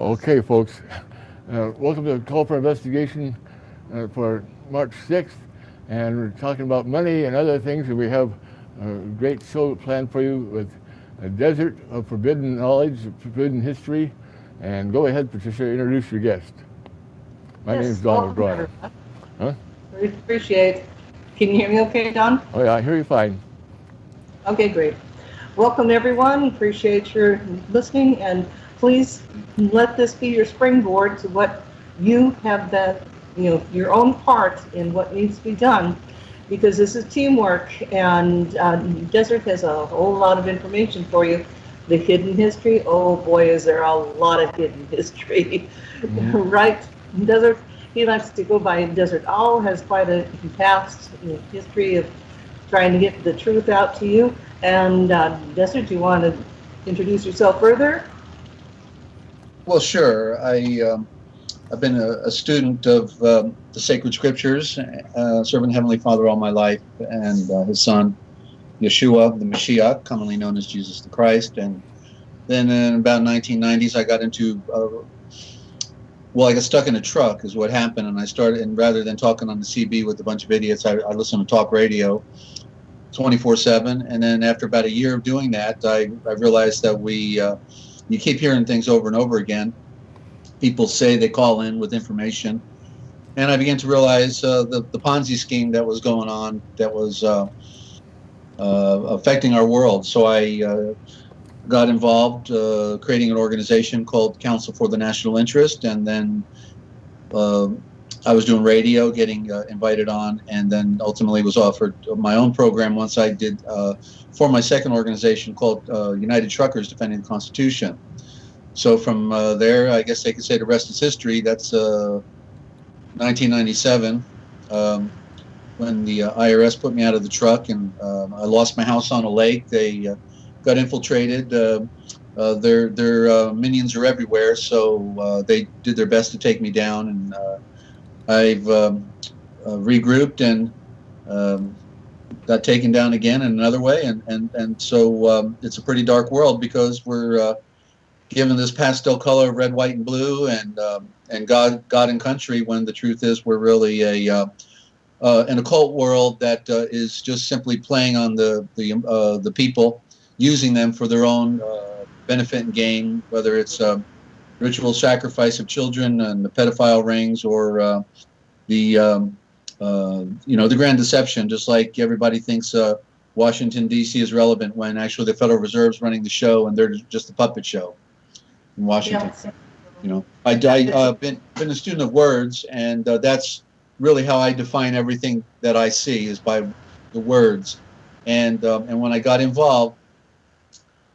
Okay, folks. Uh, welcome to the Call for Investigation uh, for March 6th. And we're talking about money and other things. And we have a great show planned for you with a desert of forbidden knowledge, forbidden history. And go ahead, Patricia, introduce your guest. My Yes, name is Donald welcome, Huh? We appreciate. Can you hear me okay, Don? Oh, yeah, I hear you fine. Okay, great. Welcome, everyone. Appreciate your listening, and please let this be your springboard to what you have the, you know, your own part in what needs to be done, because this is teamwork, and uh, Desert has a whole lot of information for you. The hidden history, oh boy, is there a lot of hidden history, Mhm. right? Desert, he likes to go by Desert Owl, has quite a past you know, history of trying to get the truth out to you. And uh, Desert, do you want to introduce yourself further? Well, sure. I um, I've been a, a student of um, the sacred scriptures, uh, serving Heavenly Father all my life, and uh, His Son Yeshua, the Mashiach, commonly known as Jesus the Christ. And then in about 1990s, I got into uh, well, I got stuck in a truck, is what happened, and I started. And rather than talking on the CB with a bunch of idiots, I, I listened to talk radio. 24/7, and then after about a year of doing that, I, I realized that we uh, you keep hearing things over and over again. People say they call in with information, and I began to realize uh, the the Ponzi scheme that was going on that was uh, uh, affecting our world. So I uh, got involved, uh, creating an organization called Council for the National Interest, and then. I was doing radio, getting uh, invited on, and then ultimately was offered my own program once I did uh, for my second organization called uh, United Truckers Defending the Constitution. So from uh, there, I guess they could say the rest is history. That's uh, 1997 um, when the uh, IRS put me out of the truck and um, I lost my house on a lake. They uh, got infiltrated. Uh, uh, their their minions are everywhere, so they did their best to take me down, and I've um, regrouped and um, got taken down again in another way, and and and so um, it's a pretty dark world because we're given this pastel color of red, white, and blue, and um, and God, God and country. When the truth is, we're really a uh, uh, an occult world that uh, is just simply playing on the the uh, the people, using them for their own uh, benefit and gain, whether it's uh, ritual sacrifice of children and the pedophile rings, or the um, you know the grand deception. Just like everybody thinks Washington D.C. is relevant when actually the Federal Reserve's running the show and they're just a puppet show in Washington. You know, I, I uh, been been a student of words, and uh, that's really how I define everything that I see is by the words. And um, and when I got involved,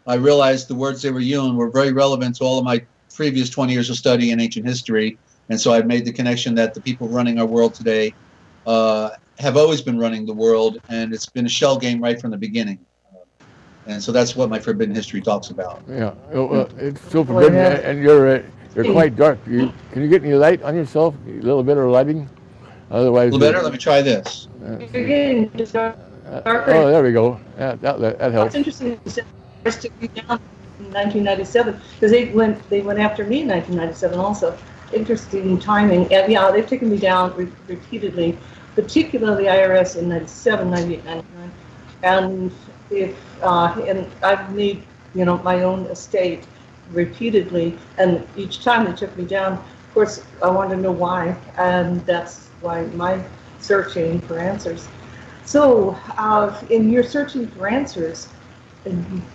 I realized the words they were using were very relevant to all of my previous 20 years of study in ancient history. And so I've made the connection that the people running our world today uh, have always been running the world, and it's been a shell game right from the beginning. And so that's what my Forbidden History talks about. Yeah, oh, uh, it's so forbidden, yeah. and you're uh, you're quite dark. You, can you get any light on yourself? A little bit of lighting, otherwise. A little better? Let me try this. Uh, You're getting just uh, darker. oh, there we go. Yeah, that that, that helps. It's interesting you first took me down in 1997 because they went they went after me in 1997 also. Interesting timing. And yeah, they've taken me down re- repeatedly, particularly IRS in 97, 98, 99. And if uh, and I've made you know my own estate repeatedly, and each time they took me down. Of course, I wanted to know why, and that's why my searching for answers. So, uh, in your searching for answers,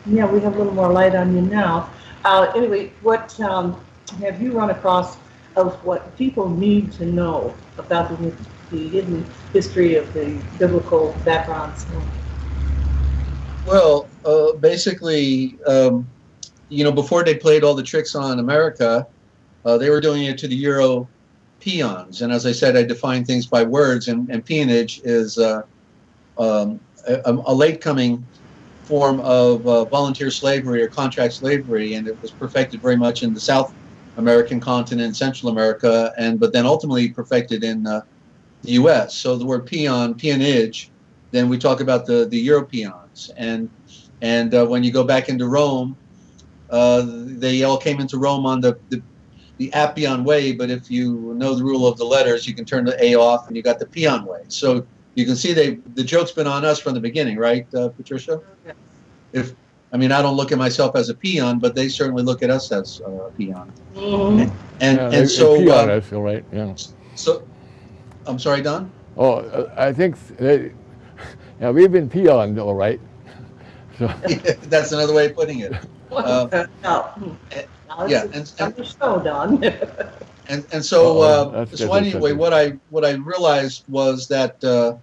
yeah, we have a little more light on you now. Uh, anyway, what um, have you run across of what people need to know about the, the hidden history of the biblical backgrounds? Well, uh, basically, um, you know, before they played all the tricks on America, uh, they were doing it to the Euro peons. And as I said, I define things by words, and, and peonage is uh, um, a, a late coming form of uh, volunteer slavery or contract slavery, and it was perfected very much in the South American continent, Central America, and but then ultimately perfected in uh, the U.S. So the word peon, peonage, then we talk about the the Europeans, and and uh, when you go back into Rome, uh, they all came into Rome on the, the the Appian way, but if you know the rule of the letters, you can turn the A off and you got the Pion way. So you can see they the joke's been on us from the beginning, right, uh, Patricia? Yes. If I mean, I don't look at myself as a peon, but they certainly look at us as uh, a peon. And Yeah, and a- a so peon, uh, I feel right, yeah. so, I'm sorry, Don. Oh, I think, they, yeah, we've been peoned, all right. So, That's another way of putting it. Well, Uh, now. Now yeah, it's and- on the show, Don. And and so Uh-oh, uh, that's so anyway, what I what I realized was that uh,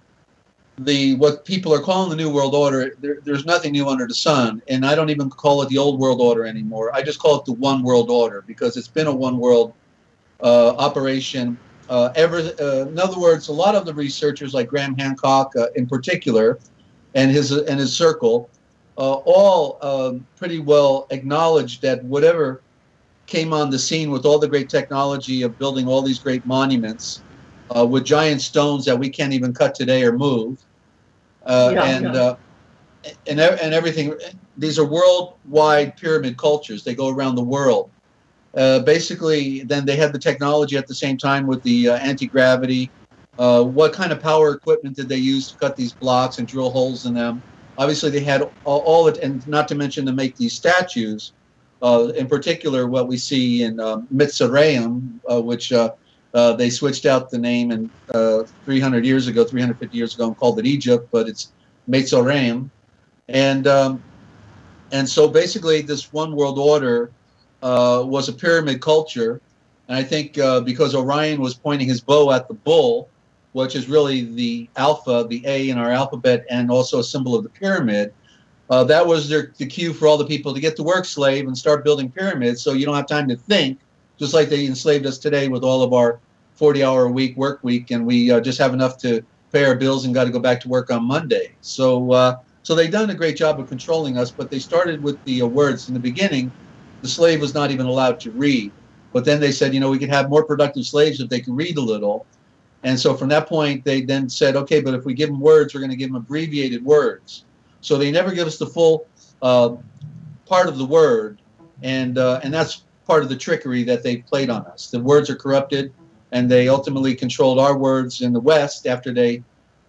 the what people are calling the new world order, there, there's nothing new under the sun, and I don't even call it the old world order anymore. I just call it the one world order because it's been a one world uh, operation. Uh, ever, uh, in other words, a lot of the researchers, like Graham Hancock uh, in particular, and his and his circle, uh, all um, pretty well acknowledged that whatever came on the scene with all the great technology of building all these great monuments uh, with giant stones that we can't even cut today or move, uh, Yeah, and yeah. Uh, and and everything. These are worldwide pyramid cultures. They go around the world. Uh, basically, then they had the technology at the same time with the uh, anti gravity. Uh, what kind of power equipment did they use to cut these blocks and drill holes in them? Obviously, they had all, all it, and not to mention to make these statues. Uh, in particular, what we see in um, Mitzrayim, uh, which uh, they switched out the name in uh, 300 years ago, 350 years ago, and called it Egypt, but it's Mitzrayim, and um, and so basically, this one world order uh, was a pyramid culture, and I think uh, because Orion was pointing his bow at the bull, which is really the alpha, the A in our alphabet, and also a symbol of the pyramid. Uh, that was their, the cue for all the people to get to work slave and start building pyramids so you don't have time to think, just like they enslaved us today with all of our 40 hour a week work week, and we uh, just have enough to pay our bills and got to go back to work on Monday. So, uh, so they've done a great job of controlling us, but they started with the uh, words in the beginning. The slave was not even allowed to read, but then they said, you know, we could have more productive slaves if they could read a little. And so from that point, they then said, okay, but if we give them words, we're going to give them abbreviated words. So they never give us the full uh, part of the word, and uh, and that's part of the trickery that they played on us. The words are corrupted, and they ultimately controlled our words in the West after they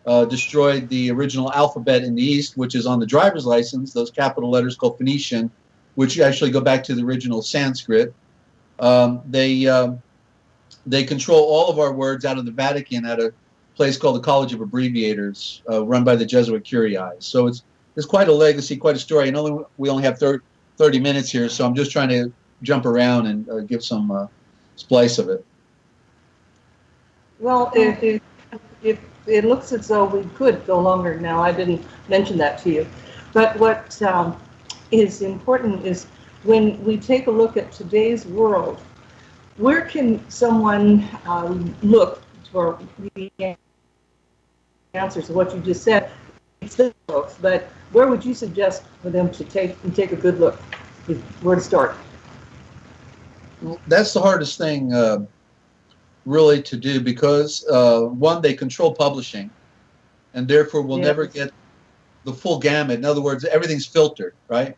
uh, destroyed the original alphabet in the East, which is on the driver's license. Those capital letters called Phoenician, which actually go back to the original Sanskrit. Um, they um, they control all of our words out of the Vatican at a place called the College of Abbreviators, uh, run by the Jesuit Curii. So it's it's quite a legacy, quite a story. And only we only have 30, 30 minutes here, so I'm just trying to jump around and uh, give some uh, splice of it. Well, if, if, if it looks as though we could go longer now, I didn't mention that to you. But what um, is important is when we take a look at today's world, where can someone um, look for the answers to what you just said? It's the books, but where would you suggest for them to take and take a good look? Where to start? That's the hardest thing, uh, really, to do because uh, one, they control publishing, and therefore we'll Yes. never get the full gamut. In other words, everything's filtered, right?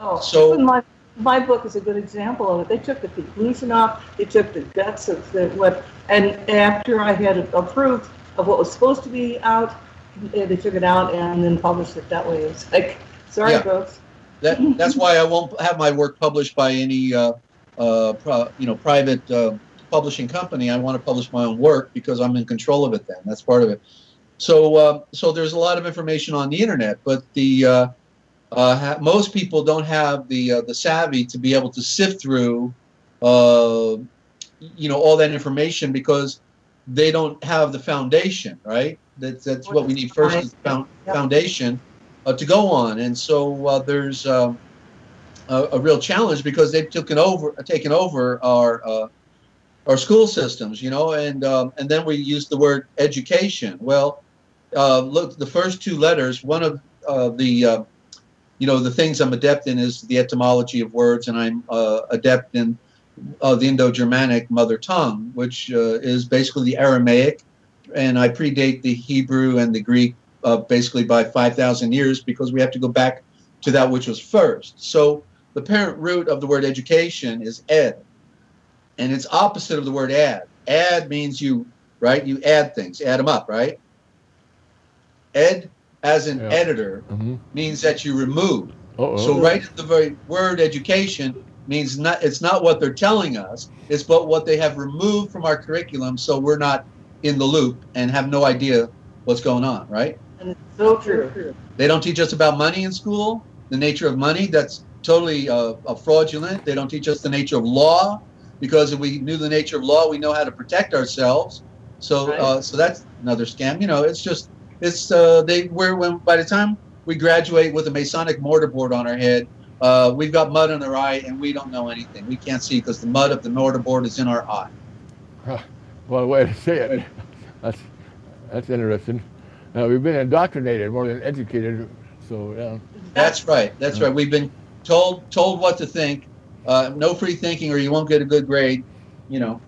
Oh, So- my my book is a good example of it. They took the conclusion off. They took the guts of the what, and after I had approved of what was supposed to be out, eh, they took it out and then published it that way. It's like, sorry, Yeah. folks. That that's why I won't have my work published by any uh, uh, pro, you know private uh, publishing company. I want to publish my own work because I'm in control of it. Then that's part of it. So uh, so there's a lot of information on the internet, but the uh, uh, ha- most people don't have the uh, the savvy to be able to sift through uh, you know all that information because they don't have the foundation, right? That's that's what we need first is found, foundation uh, to go on. And so uh, there's um, a, a real challenge because they've taken over taken over our uh, our school systems, you know, and um, and then we use the word education. Well, uh, look, the first two letters. One of uh, the uh, you know the things I'm adept in is the etymology of words, and I'm uh, adept in uh, the Indo-Germanic mother tongue, which is basically the Aramaic, and I predate the Hebrew and the Greek basically by 5,000 years because we have to go back to that which was first. So the parent root of the word education is ed, and it's opposite of the word add. Add means you right, you add things, add them up, right? Ed, as an Yeah. editor, hmm means that you remove. Uh-oh. So right at the very word education means not it's not what they're telling us, it's but what they have removed from our curriculum so we're not in the loop and have no idea what's going on, right? And it's so true. They don't teach us about money in school, the nature of money. That's totally uh, uh, fraudulent. They don't teach us the nature of law because if we knew the nature of law, we know how to protect ourselves. So, uh, so that's another scam. You know, it's just it's uh, they we're when by the time we graduate with a Masonic mortarboard on our head, uh, we've got mud in our eye and we don't know anything. We can't see because the mud of the mortarboard is in our eye. Well, way to say it. That's that's interesting. Now we've been indoctrinated more than educated, so yeah. That's right. That's right. We've been told told what to think. Uh, no free thinking, or you won't get a good grade. You know,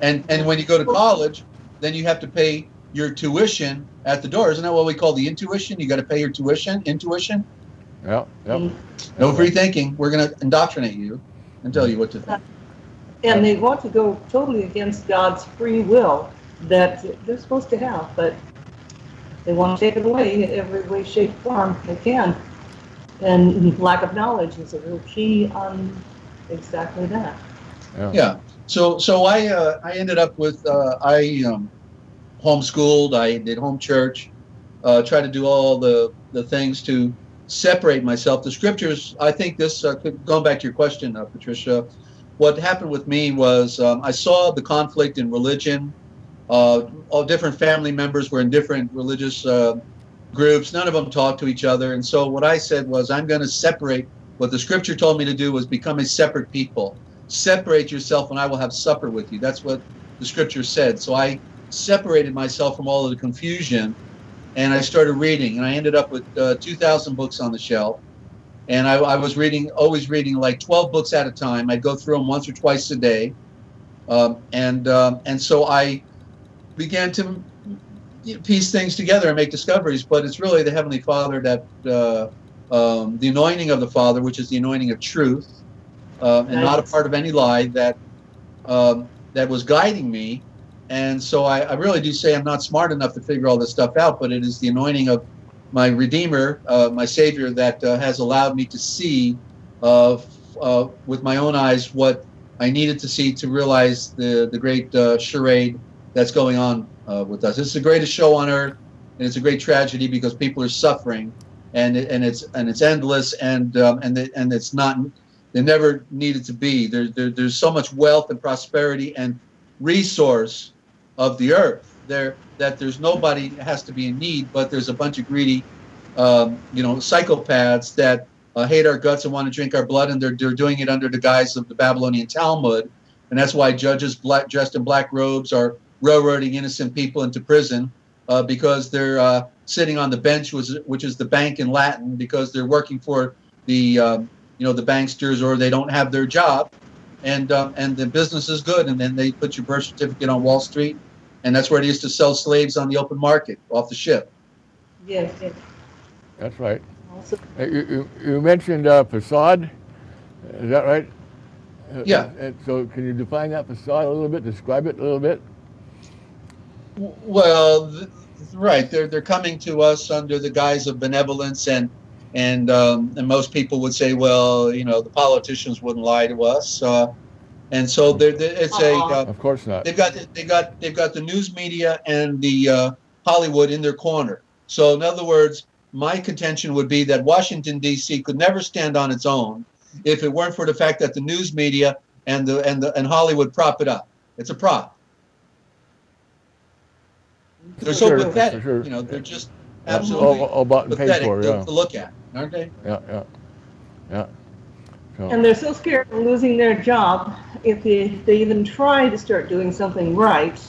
and and when you go to college, then you have to pay your tuition at the door. Isn't that what we call the intuition? You got to pay your tuition. Intuition. Yeah, yep. Mm. No free thinking. We're going to indoctrinate you and tell you what to think. And they want to go totally against God's free will that they're supposed to have, but they want to take it away in every way, shape, form they can. And lack of knowledge is a real key on exactly that. Yeah. Yeah. So so I uh, I ended up with uh, I um, homeschooled. I did home church. Uh, tried to do all the the things to separate myself. The scriptures. I think this uh, going back to your question, uh, Patricia. What happened with me was um, I saw the conflict in religion. Uh, all different family members were in different religious uh, groups. None of them talked to each other. And so what I said was, I'm going to separate. What the scripture told me to do was become a separate people separate yourself and I will have supper with you. That's what the scripture said. So I separated myself from all of the confusion and I started reading. And I ended up with uh, 2,000 books on the shelf. And I, I was reading, always reading like 12 books at a time. I'd go through them once or twice a day. Um, and, um, and so I began to you know, piece things together and make discoveries. But it's really the Heavenly Father that, uh, um, the anointing of the Father, which is the anointing of truth, uh, and not a part of any lie that um, that was guiding me. And so I, I really do say I'm not smart enough to figure all this stuff out, but it is the anointing of my Redeemer, uh, my Savior, that uh, has allowed me to see uh, uh, with my own eyes what I needed to see to realize the the great uh, charade that's going on uh, with us. It's the greatest show on earth, and it's a great tragedy because people are suffering, and and it's and it's endless, and um, and the, and it's not they never needed to be. There, there, there's so much wealth and prosperity and resource of the earth. There that there's nobody has to be in need, but there's a bunch of greedy, um, you know, psychopaths that uh, hate our guts and want to drink our blood, and they're, they're doing it under the guise of the Babylonian Talmud, and that's why judges black, dressed in black robes are railroading innocent people into prison uh, because they're uh, sitting on the bench, which which is the bank in Latin, because they're working for the um, you know the banksters or they don't have their job and um, and the business is good and then they put your birth certificate on wall street and that's where they used to sell slaves on the open market off the ship Yes, yes. That's right. Also, Uh, You, you, you mentioned uh, facade. Is that right? Uh, Yeah. uh, so can you define that facade a little bit? Describe it a little bit. Well th- right they're they're coming to us under the guise of benevolence and and um, and most people would say well you know the politicians wouldn't lie to us uh, and so there there- it's a uh, Of course not. they've got they got they've got the news media and the uh, Hollywood in their corner. So in other words, my contention would be that Washington D.C. could never stand on its own if it weren't for the fact that the news media and the and the and Hollywood prop it up. It's a prop. They're so Sure, pathetic. sure. You know, they're just absolutely all, all bought and paid pathetic for. to, to look at, aren't they? yeah, yeah, yeah. So, And they're so scared of losing their job if they, they even try to start doing something right.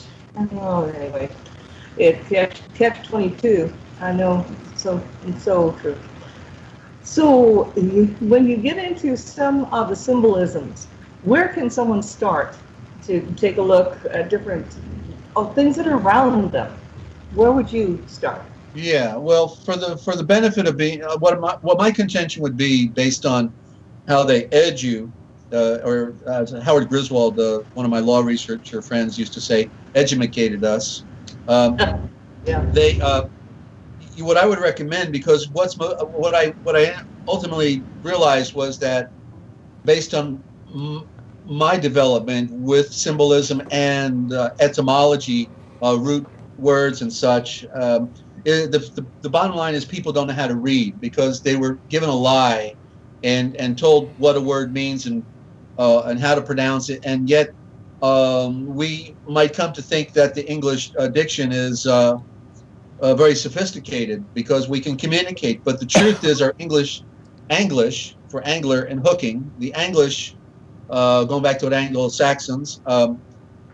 Oh, anyway, it catch, catch 22. I know, so it's so true. So you, when you get into some of the symbolisms, where can someone start to take a look at different of things that are around them? Where would you start? Yeah, well, for the for the benefit of being uh, what my what my contention would be based on how they edge you uh, or uh, Howard Griswold, uh, one of my law researcher friends, used to say, educated us. Um, Yeah. They, uh, what I would recommend, because what's mo- what I what I ultimately realized was that, based on m- my development with symbolism and uh, etymology, uh, root words and such, um, the, the the bottom line is people don't know how to read because they were given a lie, and and told what a word means and uh, and how to pronounce it, and yet um, we might come to think that the English uh, diction is uh, uh, very sophisticated because we can communicate. But the truth is, our English, Anglish for angler and hooking, the Anglish, uh, going back to what Anglo-Saxons, um,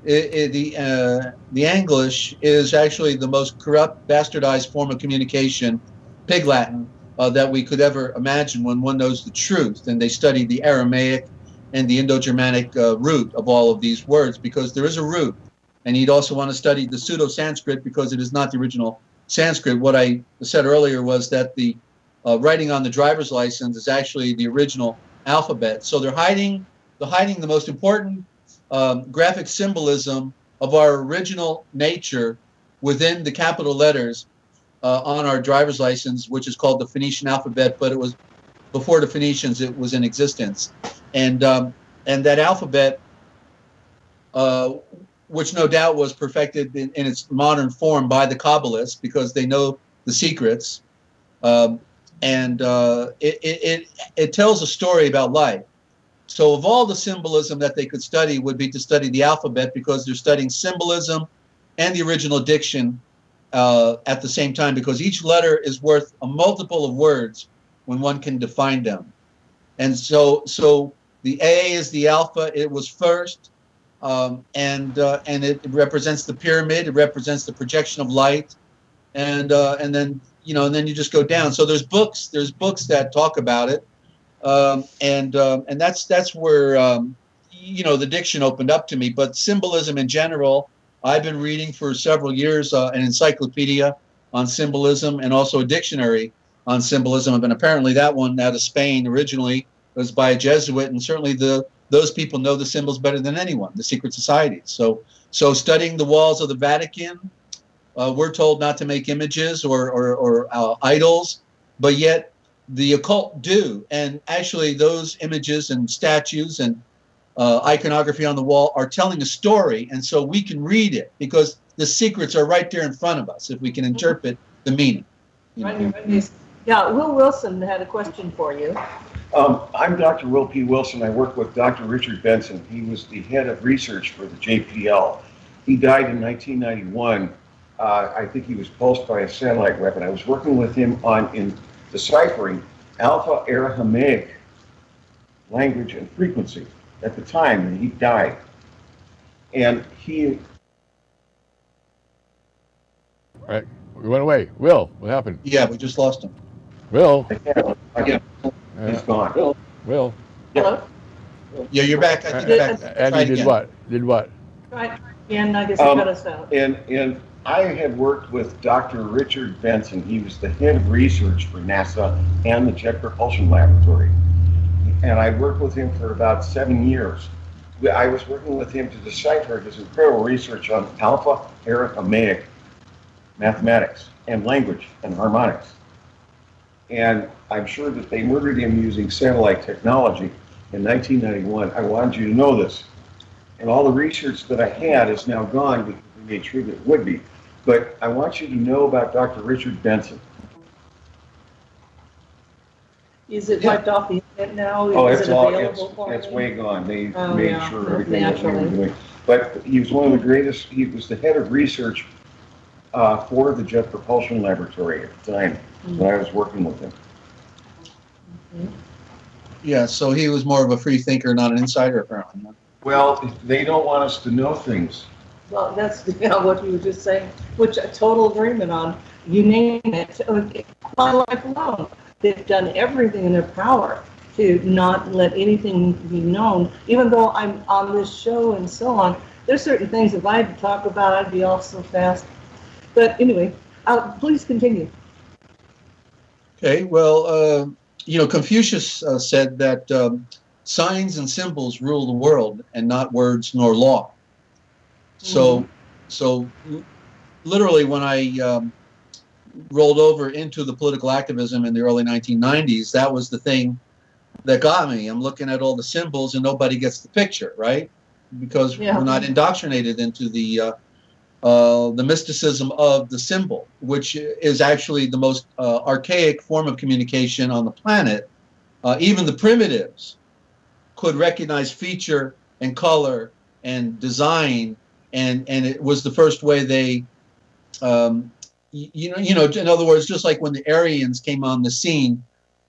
it, it, the uh, the Anglish is actually the most corrupt, bastardized form of communication, Pig Latin, uh, that we could ever imagine when one knows the truth. And they study the Aramaic and the Indo-Germanic uh, root of all of these words because there is a root. And you'd also want to study the Pseudo-Sanskrit because it is not the original Sanskrit. What I said earlier was that the uh, writing on the driver's license is actually the original alphabet. So they're hiding, they're hiding the most important um, graphic symbolism of our original nature within the capital letters uh, on our driver's license, which is called the Phoenician alphabet. But it was before the Phoenicians; it was in existence, and um, and that alphabet. Uh, which no doubt was perfected in, in, its modern form by the Kabbalists because they know the secrets. Um, and uh, it, it, it, tells a story about life. So, of all the symbolism that they could study, would be to study the alphabet because they're studying symbolism and the original diction uh, at the same time because each letter is worth a multiple of words when one can define them. And so, so the A is the alpha, it was first um, and uh, and it represents the pyramid. It represents the projection of light, and uh, and then you know, and then you just go down. So there's books. There's books that talk about it, um, and um, and that's that's where um, you know the diction opened up to me. But symbolism in general, I've been reading for several years uh, an encyclopedia on symbolism and also a dictionary on symbolism. And apparently that one out of Spain originally was by a Jesuit, and certainly the those people know the symbols better than anyone, the secret societies. So, so studying the walls of the Vatican, uh, we're told not to make images or, or, or uh, idols, but yet the occult do. And actually, those images and statues and uh, iconography on the wall are telling a story, and so we can read it because the secrets are right there in front of us if we can interpret the meaning. Yeah, Will Wilson had a question for you. Um, I'm Dr. Will P. Wilson. I work with Dr. Richard Benson. He was the head of research for the JPL. He died in 1991. Uh, I think he was pulsed by a satellite weapon. I was working with him on in deciphering Alpha Aramaic language and frequency at the time, and he died. And he. All right, we went away. Will, what happened? Yeah, we just lost him. Will. Yeah. He's gone. Will. Will. Hello? Yeah, you're back. I think you're back. And he did again. what? Did what? Right, and I guess he Um, cut us out. And, and I had worked with Dr. Richard Benson. He was the head of research for NASA and the Jet Propulsion Laboratory. And I worked with him for about seven years. I was working with him to decipher his incredible research on Alpha Aramaic mathematics and language and harmonics. And I'm sure that they murdered him using satellite technology in 1991. I wanted you to know this. And all the research that I had is now gone made sure that it would be. But I want you to know about Dr. Richard Benson. Is it Yeah. wiped off the internet now? Oh, Is it's it all, available it's, for it's me? way gone. They Oh, made yeah, sure everything that we were naturally. doing. But he was one of the greatest, he was the head of research uh, for the Jet Propulsion Laboratory at the time when I was working with him. Yeah, so he was more of a free thinker, not an insider, apparently. Well, they don't want us to know things. Well, that's yeah, what you were just saying, which a total agreement on. You name it. My life alone, they've done everything in their power to not let anything be known. Even though I'm on this show and so on, there's certain things if I had to talk about, I'd be off so fast. But anyway, uh, please continue. Okay, well, uh, you know, Confucius uh, said that um, signs and symbols rule the world and not words nor law. So, so literally, when I um, rolled over into the political activism in the early 1990s, that was the thing that got me. I'm looking at all the symbols and nobody gets the picture, right? Because Yeah. we're not indoctrinated into the uh, uh, the mysticism of the symbol, which is actually the most uh, archaic form of communication on the planet. Uh, even the primitives could recognize feature and color and design, and and it was the first way they, um, you know, you know, in other words, just like when the Aryans came on the scene,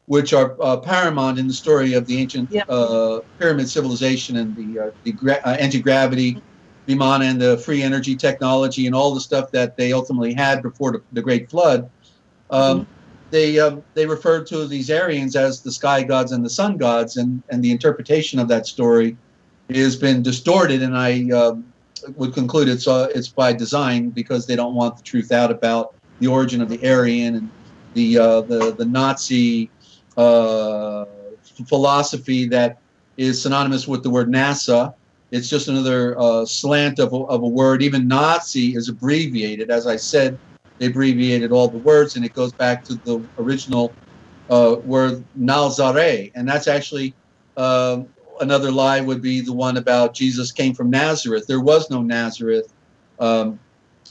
which are uh, paramount in the story of the ancient Yeah. uh, pyramid civilization and the uh, the uh, anti gravity. Vimana and the free energy technology and all the stuff that they ultimately had before the, the Great Flood, um, they um, they referred to these Aryans as the sky gods and the sun gods, and and the interpretation of that story has been distorted. And I um, would conclude it's uh, it's by design because they don't want the truth out about the origin of the Aryan and the uh, the the Nazi uh, philosophy that is synonymous with the word NASA. It's just another uh, slant of a, of a word. Even Nazi is abbreviated. As I said, they abbreviated all the words, and it goes back to the original uh, word Nalzare, and that's actually um another lie. Would be the one about Jesus came from Nazareth. There was no Nazareth um,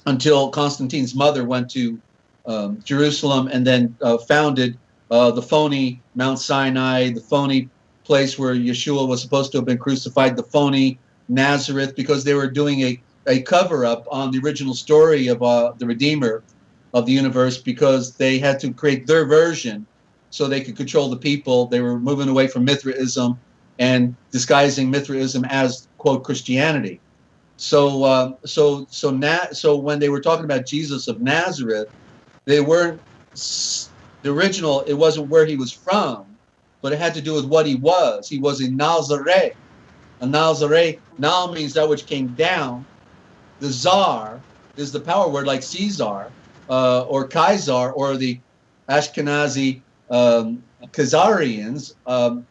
until Constantine's mother went to um, Jerusalem and then uh, founded uh, the phony Mount Sinai, the phony place where Yeshua was supposed to have been crucified, the phony Nazareth, because they were doing a, a cover up on the original story of uh, the Redeemer of the universe because they had to create their version so they could control the people. They were moving away from Mithraism and disguising Mithraism as quote Christianity. So uh, so so na- so when they were talking about Jesus of Nazareth, they weren't the original. It wasn't where he was from, but it had to do with what he was. He was in Nazareth. A Nazareth now means that which came down. The czar is the power word like Caesar uh, or Kaiser or the Ashkenazi um, Khazarians. Um,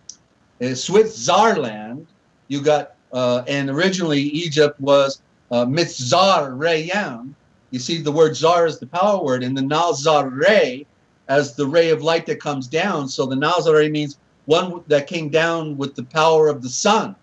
Switzerland, you got, uh, and originally Egypt was uh, Mitzar Reyam. You see, the word zar is the power word, and the Nazare as the ray of light that comes down. So the Nazare means one that came down with the power of the sun.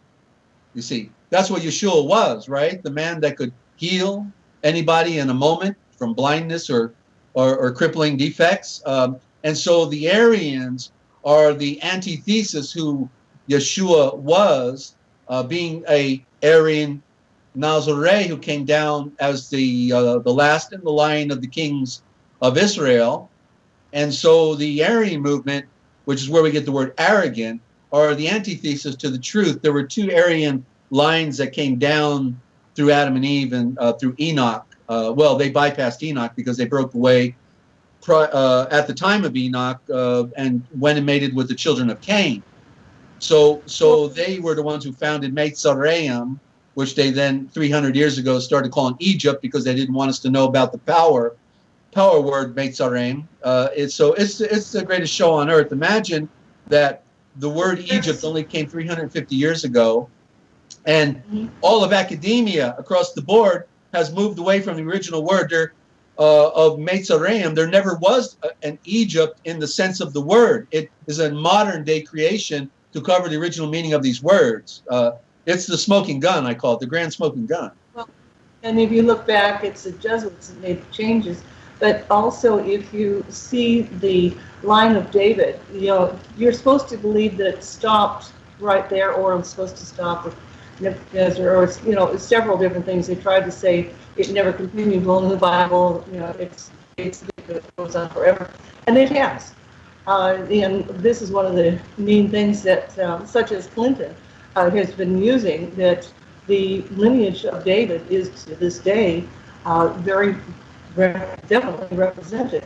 You see, that's what Yeshua was, right? The man that could heal anybody in a moment from blindness or or, or crippling defects. Um, and so the Aryans are the antithesis who Yeshua was, uh, being a Aryan Nazarene who came down as the uh, the last in the line of the kings of Israel. And so the Aryan movement, which is where we get the word arrogant, are the antithesis to the truth. There were two Aryan lines that came down through Adam and Eve and uh, through Enoch. Uh, well, they bypassed Enoch because they broke away uh, at the time of Enoch uh, and went and mated with the children of Cain. So, so they were the ones who founded Mitzrayim, which they then 300 years ago started calling Egypt because they didn't want us to know about the power, power word Mitzrayim. Uh, it's so it's it's the greatest show on earth. Imagine that the word Egypt only came 350 years ago, and Mhm. all of academia across the board has moved away from the original word there, uh, of Mitzrayim. There never was a, an Egypt in the sense of the word. It is a modern day creation to cover the original meaning of these words. Uh, it's the smoking gun, I call it, the grand smoking gun. And if you look back, it's the Jesuits that made the changes. But also, if you see the line of David, you know, you're supposed to believe that it stopped right there, or it's supposed to stop with Nebuchadnezzar, or you know, several different things. They tried to say it never continued. Well, in the Bible, you know, it's it's it goes on forever, and it has. Uh, and this is one of the main things that, um, such as Clinton, uh, has been using that the lineage of David is to this day uh, very re- definitely represented.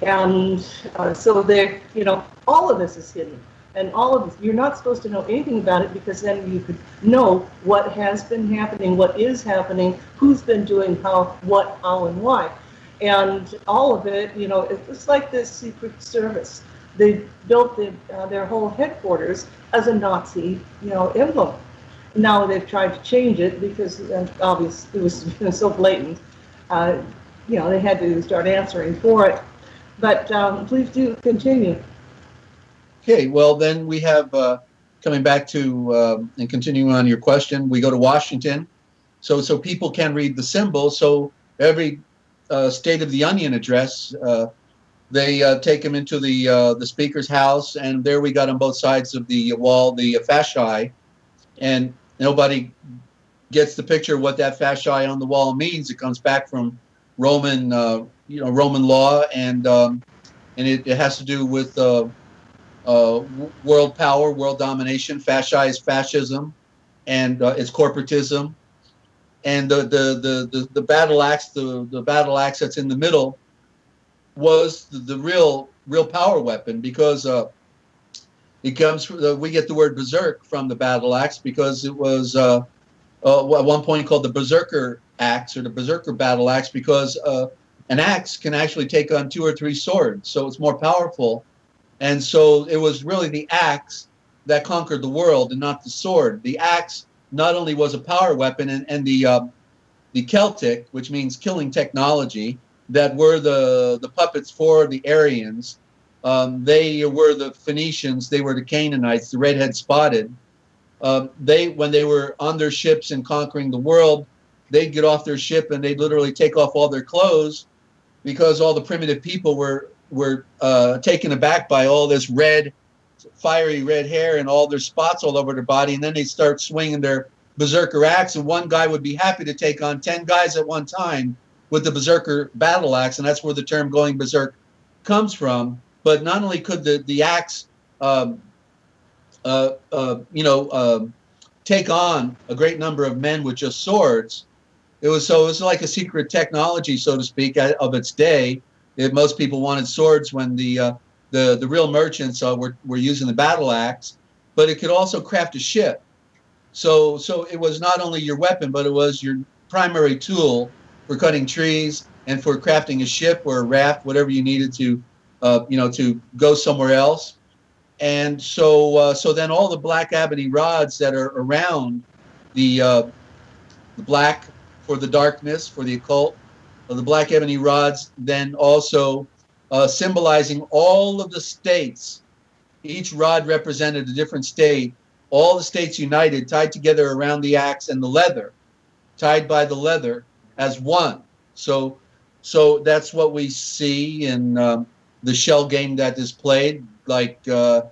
And uh, so there, you know, all of this is hidden. And all of this, you're not supposed to know anything about it because then you could know what has been happening, what is happening, who's been doing how, what, how, and why. And all of it, you know, it's like this Secret Service they built the, uh, their whole headquarters as a Nazi, you know, emblem. Now they've tried to change it because uh, obviously it was so blatant. Uh, you know, they had to start answering for it. But um, please do continue. Okay, well, then we have, uh, coming back to, um, and continuing on your question, we go to Washington. So, so people can read the symbol. So every uh, State of the Union address, uh, they uh, take him into the uh, the speaker's house, and there we got on both sides of the wall the fasci, and nobody gets the picture of what that fasci on the wall means. It comes back from Roman, uh, you know, Roman law, and um, and it, it has to do with uh, uh, world power, world domination. Fasci is fascism, and uh, it's corporatism. And the, the, the, the, the battle axe, the, the battle axe that's in the middle, was the, the real real power weapon because uh, it comes. From the, we get the word berserk from the battle axe because it was uh, uh, at one point called the berserker axe or the berserker battle axe because uh, an axe can actually take on two or three swords, so it's more powerful and so it was really the axe that conquered the world and not the sword. The axe not only was a power weapon and, and the uh, the Celtic, which means killing technology, that were the, the puppets for the Aryans. Um, they were the Phoenicians, they were the Canaanites, the redhead spotted. Um, they, when they were on their ships and conquering the world, they'd get off their ship and they'd literally take off all their clothes because all the primitive people were were uh, taken aback by all this red, fiery red hair and all their spots all over their body, and then they start swinging their berserker axe, and one guy would be happy to take on ten guys at one time with the berserker battle axe, and that's where the term "going berserk" comes from. But not only could the the axe, um, uh, uh, you know, um, take on a great number of men with just swords, it was so it was like a secret technology, so to speak, of its day it, most people wanted swords when the uh, the the real merchants uh, were were using the battle axe, but it could also craft a ship. So so it was not only your weapon, but it was your primary tool for cutting trees and for crafting a ship or a raft, whatever you needed to, uh, you know, to go somewhere else. And so uh, so then all the black ebony rods that are around the uh, the black for the darkness for the occult the black ebony rods, then also uh, symbolizing all of the states. Each rod represented a different state. All the states united, tied together around the axe and the leather, tied by the leather as one. So, so that's what we see in um, the shell game that is played. Like uh,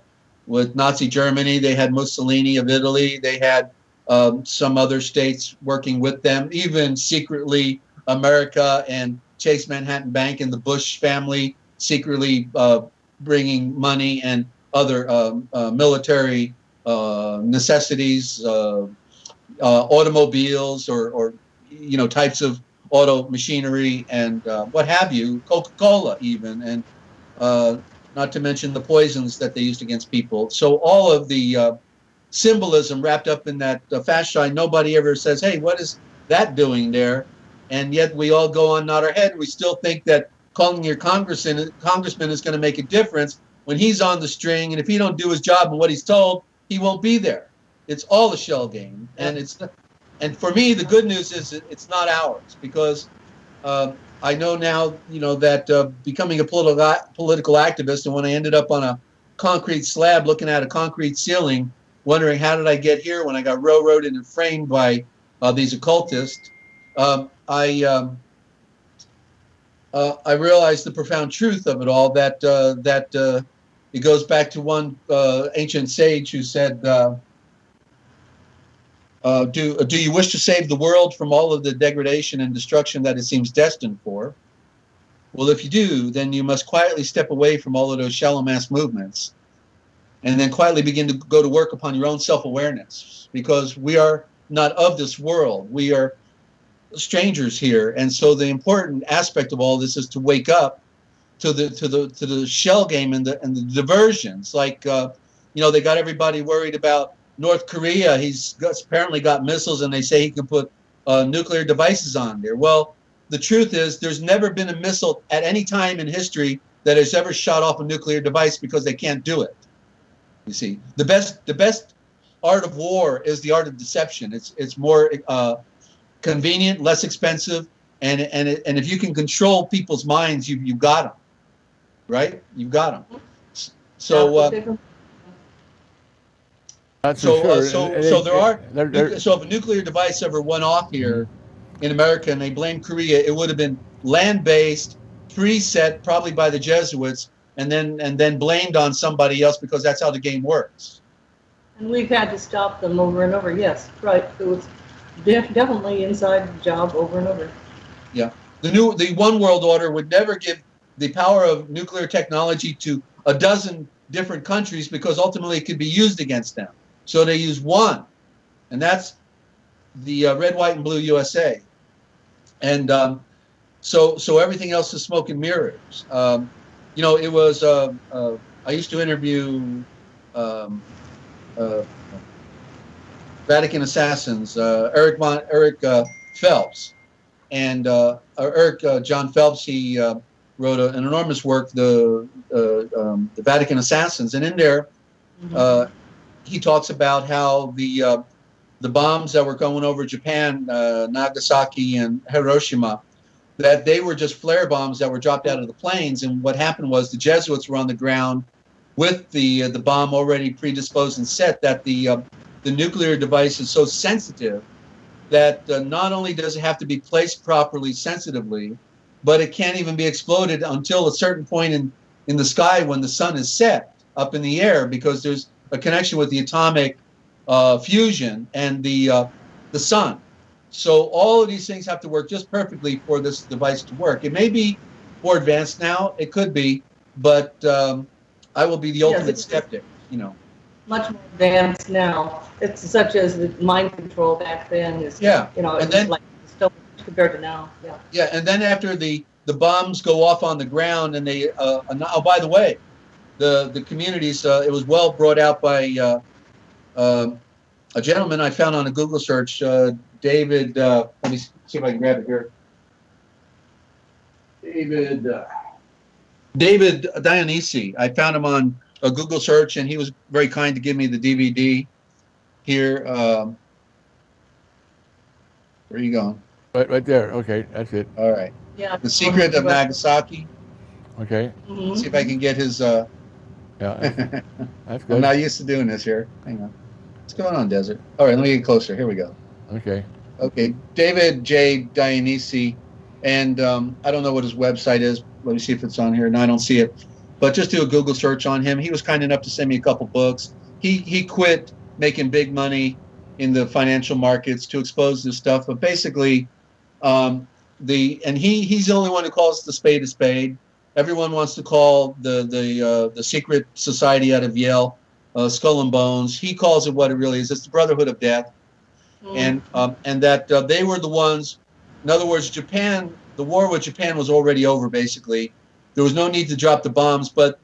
with Nazi Germany, they had Mussolini of Italy. They had um, some other states working with them, even secretly America and Chase Manhattan Bank and the Bush family secretly uh, bringing money and other um, uh, military uh, necessities, uh, uh, automobiles or, or, you know types of auto machinery and uh, what have you, Coca-Cola even, and uh, not to mention the poisons that they used against people. So all of the uh, symbolism wrapped up in that uh, fasci, nobody ever says, hey, what is that doing there? and yet we all go on nod our head. We still think that calling your congressman congressman is going to make a difference when he's on the string, and if he don't do his job and what he's told, he won't be there. It's all a shell game, and it's and for me the good news is it's not ours because uh, I know now you know that uh, becoming a political political activist, and when I ended up on a concrete slab looking at a concrete ceiling, wondering how did I get here when I got railroaded and framed by uh, these occultists. Um, I um, uh, I realized the profound truth of it all. That uh, that uh, it goes back to one ancient sage who said, uh, uh, "Do do you wish to save the world from all of the degradation and destruction that it seems destined for?" Well, if you do, then you must quietly step away from all of those shallow mass movements, and then quietly begin to go to work upon your own self-awareness, because we are not of this world. We are strangers here, and so the important aspect of all this is to wake up to the to the to the shell game and the and the diversions. Like uh, you know, they got everybody worried about North Korea. He's got, apparently got missiles, and they say he can put uh, nuclear devices on there. Well, the truth is, there's never been a missile at any time in history that has ever shot off a nuclear device because they can't do it. You see, the best the best art of war is the art of deception. It's it's more uh, convenient, less expensive, and and it, and if you can control people's minds, you you got them, right? You've got them. So. Uh, That's so, for uh, so, And- and so it- there are. there- there- nuc- So if a nuclear device ever went off here in America and they blamed Korea, it would have been land-based, preset probably by the Jesuits, and then and then blamed on somebody else because that's how the game works. And we've had to stop them over and over, yes, right, it was def- definitely inside job over and over. Yeah, the new the one world order would never give the power of nuclear technology to a dozen different countries because ultimately it could be used against them. So they use one, and that's the uh, red, white, and blue USA. And um, so so everything else is smoke and mirrors. Um, you know, it was. Uh, uh, I used to interview um, uh, Vatican assassins, uh, Eric Von, Eric uh, Phelps and Eric uh, Jon Phelps, he uh, wrote a, an enormous work, the uh, um, the Vatican Assassins, and in there uh, he talks about how the uh, the bombs that were going over Japan, uh, Nagasaki and Hiroshima, that they were just flare bombs that were dropped out of the planes, and what happened was the Jesuits were on the ground with the uh, the bomb already predisposed and set. That the uh, the nuclear device is so sensitive that uh, not only does it have to be placed properly sensitively, but it can't even be exploded until a certain point in, in the sky when the sun is set up in the air because there's a connection with the atomic uh, fusion and the, uh, the sun. So all of these things have to work just perfectly for this device to work. It may be more advanced now, it could be, but um, I will be the Yes, ultimate skeptic, you know. Much more advanced now, it's such as the mind control back then is, Yeah, you know, and then- like still compared to now, yeah. Yeah, and then after the the bombs go off on the ground, and they uh, oh by the way, the the communities uh, it was well brought out by uh, um a gentleman I found on a Google search, uh, David. Uh, let me see if I can grab it here. David. Uh, David Dionisi. I found him on a Google search, and he was very kind to give me the DVD. Here, um, where are you going? Right, right there. Okay, that's it. All right. Yeah. The Secret of Nagasaki. Okay, Mhm. See if I can get his. Uh, yeah, that's- that's I'm good. not used to doing this here. Hang on. What's going on, Desert? All right, let me get closer. Here we go. Okay, Okay, David J. Dionisi, and um, I don't know what his website is. Let me see if it's on here. No, I don't see it. But just do a Google search on him. He was kind enough to send me a couple books. He he quit making big money in the financial markets to expose this stuff. But basically, um, the and he he's the only one who calls the spade a spade. Everyone wants to call the the uh, the secret society out of Yale uh, Skull and Bones. He calls it what it really is. It's the Brotherhood of Death Mhm. and um, and that uh, they were the ones. In other words, Japan, the war with Japan was already over. Basically, there was no need to drop the bombs, but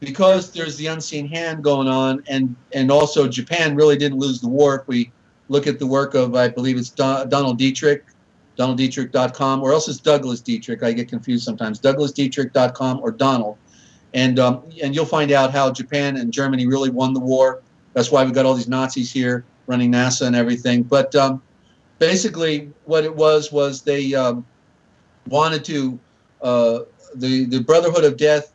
because there's the unseen hand going on, and and also Japan really didn't lose the war. If we look at the work of, I believe it's Don, Donald Dietrich, DonaldDietrich.com, or else it's Douglas Dietrich. I get confused sometimes. DouglasDietrich.com or Donald, and um, and you'll find out how Japan and Germany really won the war. That's why we got all these Nazis here running NASA and everything. But um, basically, what it was was they um, wanted to uh, the the Brotherhood of Death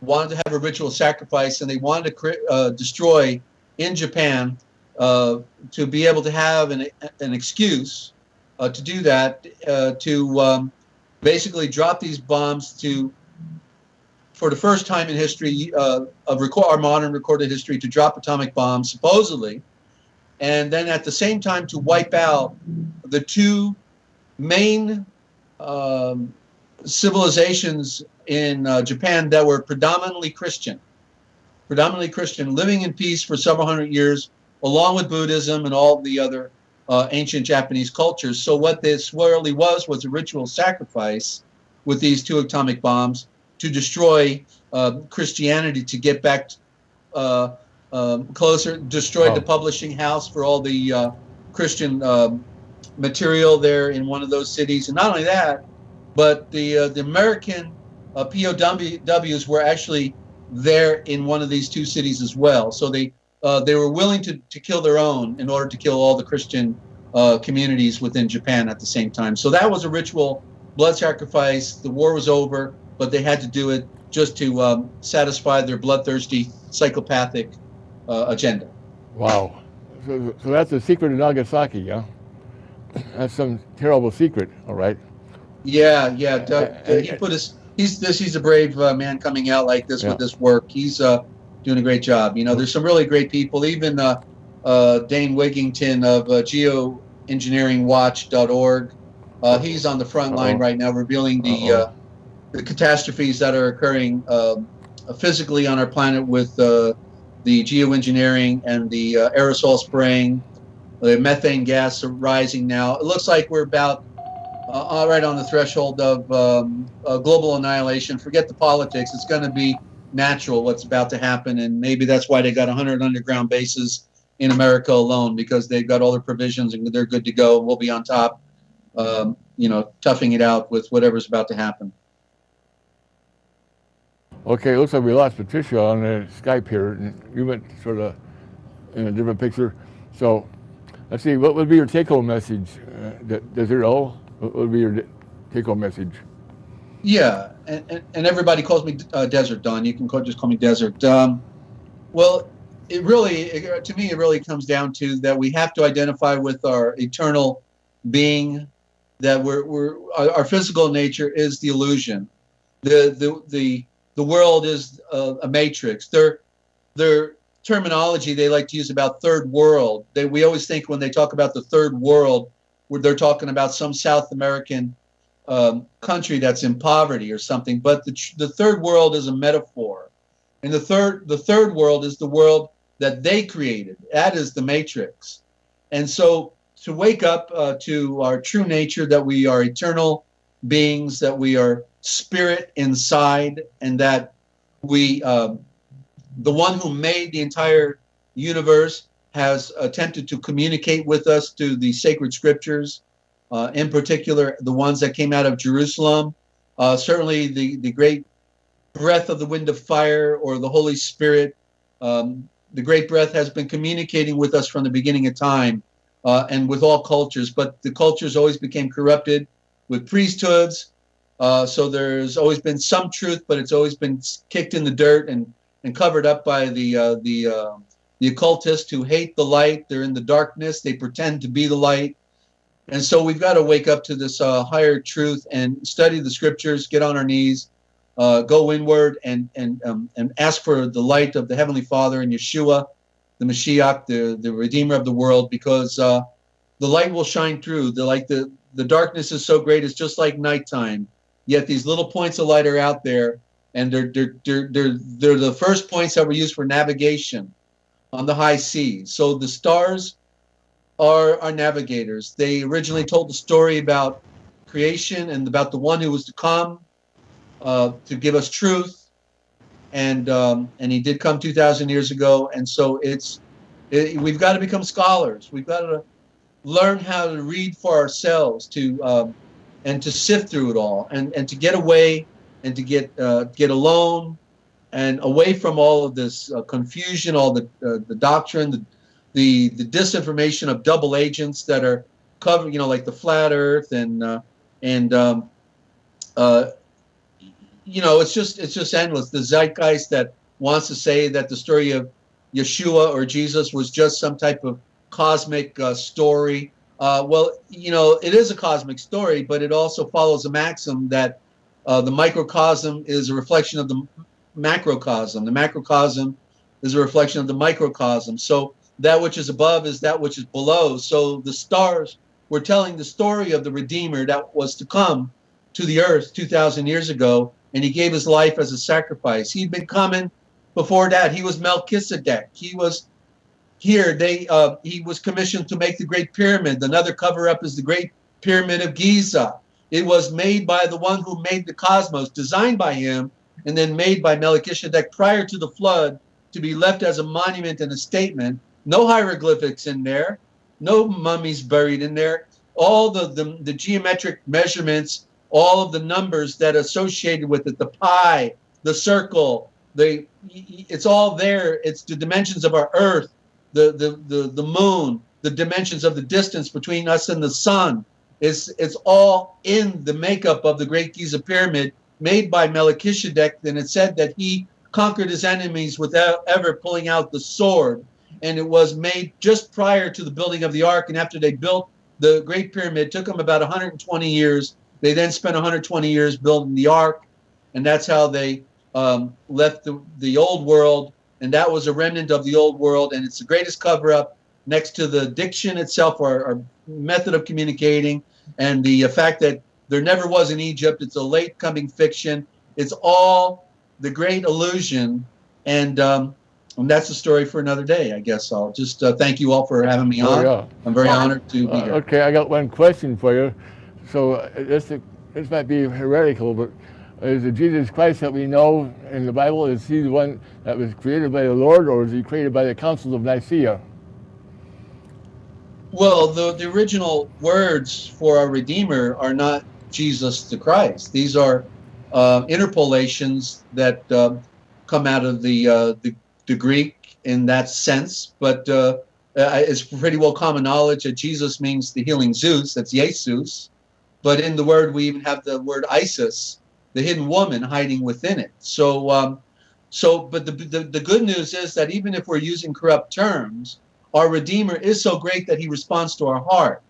wanted to have a ritual sacrifice, and they wanted to uh, destroy in Japan uh, to be able to have an an excuse uh, to do that uh, to um, basically drop these bombs to. For the first time in history uh, of record, our modern recorded history, to drop atomic bombs, supposedly, and then at the same time to wipe out the two main um, civilizations in uh, Japan that were predominantly Christian, predominantly Christian, living in peace for several hundred years, along with Buddhism and all the other uh, ancient Japanese cultures. So what this really was was a ritual sacrifice with these two atomic bombs to destroy uh, Christianity to get back uh, um, closer, destroyed Oh. the publishing house for all the uh, Christian um, material there in one of those cities, and not only that, but the uh, the American uh, POWs were actually there in one of these two cities as well. So they uh, they were willing to, to kill their own in order to kill all the Christian uh, communities within Japan at the same time. So that was a ritual blood sacrifice. The war was over, but they had to do it just to um, satisfy their bloodthirsty psychopathic uh, agenda. Wow. So, so that's the secret of Nagasaki, yeah? That's some terrible secret, all right? Yeah, yeah. Doug, Uh, uh, he put his. He's this. He's a brave uh, man coming out like this Yeah. with this work. He's uh, doing a great job. You know, there's some really great people. Even uh, uh, Dane Wigington of uh, GeoEngineeringWatch.org. Uh, he's on the front line right now, revealing the uh, the catastrophes that are occurring um, physically on our planet with uh, the geoengineering and the uh, aerosol spraying. The methane gas rising now. It looks like we're about uh, all right on the threshold of um, uh, global annihilation. Forget the politics. It's going to be natural what's about to happen, and maybe that's why they got 100 underground bases in America alone because they've got all their provisions and they're good to go. We'll be on top, um, you know, toughing it out with whatever's about to happen. Okay, looks like we lost Patricia on the Skype here. and You went sort of in a different picture. So let's see, what would be your take-home message? Uh, O, what would be your take-home message? Yeah, and, and, and everybody calls me uh, Desert Don. You can call, just call me Desert. Um, well, it really, it, to me, it really comes down to that we have to identify with our eternal being. That we're, we're our, our physical nature is the illusion. The the the the world is a, a matrix. Their their terminology they like to use about third world. They we always think when they talk about the third world, they're talking about some South American um, country that's in poverty or something. But the, the third world is a metaphor, and the third the third world is the world that they created. That is the matrix, and so to wake up uh, to our true nature that we are eternal beings, that we are spirit inside, and that we um, the one who made the entire universe has attempted to communicate with us through the sacred scriptures uh, in particular the ones that came out of Jerusalem. Uh, certainly, the, the great breath of the wind of fire or the Holy Spirit. Um, the great breath has been communicating with us from the beginning of time uh, and with all cultures, but the cultures always became corrupted with priesthoods. Uh, so there's always been some truth, but it's always been kicked in the dirt and, and covered up by the uh, the uh, the occultists who hate the light. They're in the darkness. They pretend to be the light. And so we've got to wake up to this uh, higher truth and study the scriptures, get on our knees, uh, go inward, and and um, and ask for the light of the Heavenly Father and Yeshua, the Mashiach, the the Redeemer of the world, because uh, the light will shine through. The like the the darkness is so great; it's just like nighttime. Yet these little points of light are out there, and they're they're they're they're, they're the first points that were used for navigation on the high seas. So the stars are our navigators. They originally told the story about creation and about the one who was to come uh, to give us truth, and um, and he did come two thousand years ago. And so it's it, we've got to become scholars. We've got to learn how to read for ourselves to um, and to sift through it all and and to get away and to get uh, get alone and away from all of this uh, confusion, all the uh, the doctrine, the the the disinformation of double agents that are covering, you know, like the flat Earth and uh, and um, uh, you know, it's just it's just endless. The zeitgeist that wants to say that the story of Yeshua or Jesus was just some type of cosmic uh, story. Uh, well, you know, it is a cosmic story, but it also follows a maxim that uh, the microcosm is a reflection of the macrocosm. The macrocosm is a reflection of the microcosm. So that which is above is that which is below. So the stars were telling the story of the Redeemer that was to come to the earth 2,000 years ago, and he gave his life as a sacrifice. He'd been coming before that. He was Melchizedek. He was here. They uh, he was commissioned to make the Great Pyramid. Another cover up is the Great Pyramid of Giza. It was made by the one who made the cosmos, designed by him, and then made by Melchizedek prior to the flood to be left as a monument and a statement. No hieroglyphics in there, no mummies buried in there. All the, the, the geometric measurements all of the numbers that associated with it, the pi, the circle, the it's all there. It's the dimensions of our Earth, the the the, the moon, the dimensions of the distance between us and the sun. It's it's all in the makeup of the Great Giza Pyramid made by Melchizedek, and it said that he conquered his enemies without ever pulling out the sword. And it was made just prior to the building of the ark. And after they built the Great Pyramid, took them about 120 years. They then spent 120 years building the ark, and that's how they um, left the, the old world. And that was a remnant of the old world. And it's the greatest cover up next to the diction itself, or, our method of communicating, and the uh, fact that there never was in Egypt. It's a late coming fiction. It's all the great illusion. And, um, and that's a story for another day, I guess. I'll just uh, thank you all for having me Oh, on. yeah. I'm very Well, honored to be Uh, here. okay, I got one question for you. So uh, this this might be heretical, but is the Jesus Christ that we know in the Bible is he the one that was created by the Lord, or is he created by the councils of Nicaea? Well, the, the original words for our Redeemer are not Jesus the Christ. These are uh, interpolations that um come out of the, uh, the the Greek in that sense. But uh, uh, it's pretty well common knowledge that Jesus means the healing Zeus. That's Jesus. But in the word, we even have the word Isis, the hidden woman, hiding within it. So, um, so, but the, the the good news is that even if we're using corrupt terms, our redeemer is so great that he responds to our heart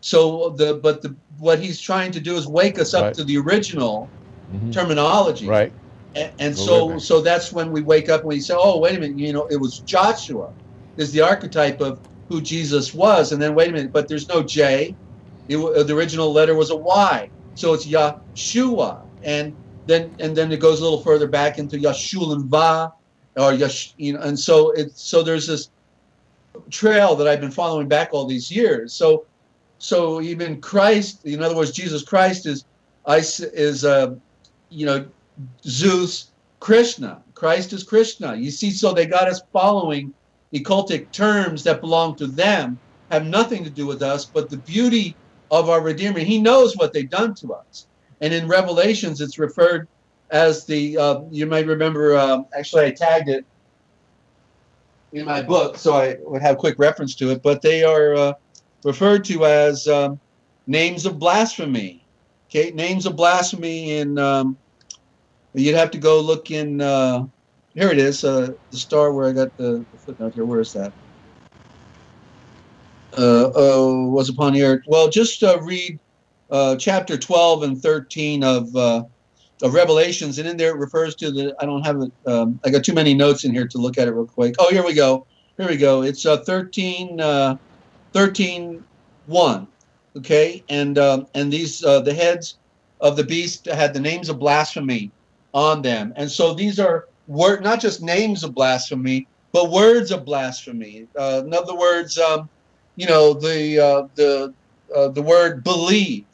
so the but the what he's trying to do is wake us up Right. to the original Mhm. terminology Right. And, and so me. so that's when we wake up and we say oh wait a minute you know it was joshua is the archetype of who jesus was. And then wait a minute but there's no j. It, the original letter was a y. So it's yeshua. And then and then it goes a little further back into yashul va or yash you know and so it's so there's this trail that i've been following back all these years. So so even christ in other words jesus christ is I is uh, you know Zeus, Krishna. Christ is Krishna. You see, so they got us following occultic terms that belong to them, have nothing to do with us, but the beauty of our Redeemer. He knows what they've done to us. And in Revelations, it's referred as the, uh, you might remember, um, actually, I tagged it in my book, so I would have quick reference to it, but they are uh, referred to as um, names of blasphemy. Okay, names of blasphemy in um, You'd have to go look in. Uh, here it is. Uh, the star where I got the, the footnote here. Where is that? Uh, oh, was upon the earth. Well, just uh, read uh, chapter 12 and 13 of uh, of Revelations, and in there it refers to the. I don't have it. Um, I got too many notes in here to look at it real quick. Oh, here we go. Here we go. It's uh, 13, uh, 13, 1. Okay, and um, and these uh, the heads of the beast had the names of blasphemy on them. And so these are word, not just names of blasphemy, but words of blasphemy. Uh, in other words, um, you know, the uh, the uh, the word believe.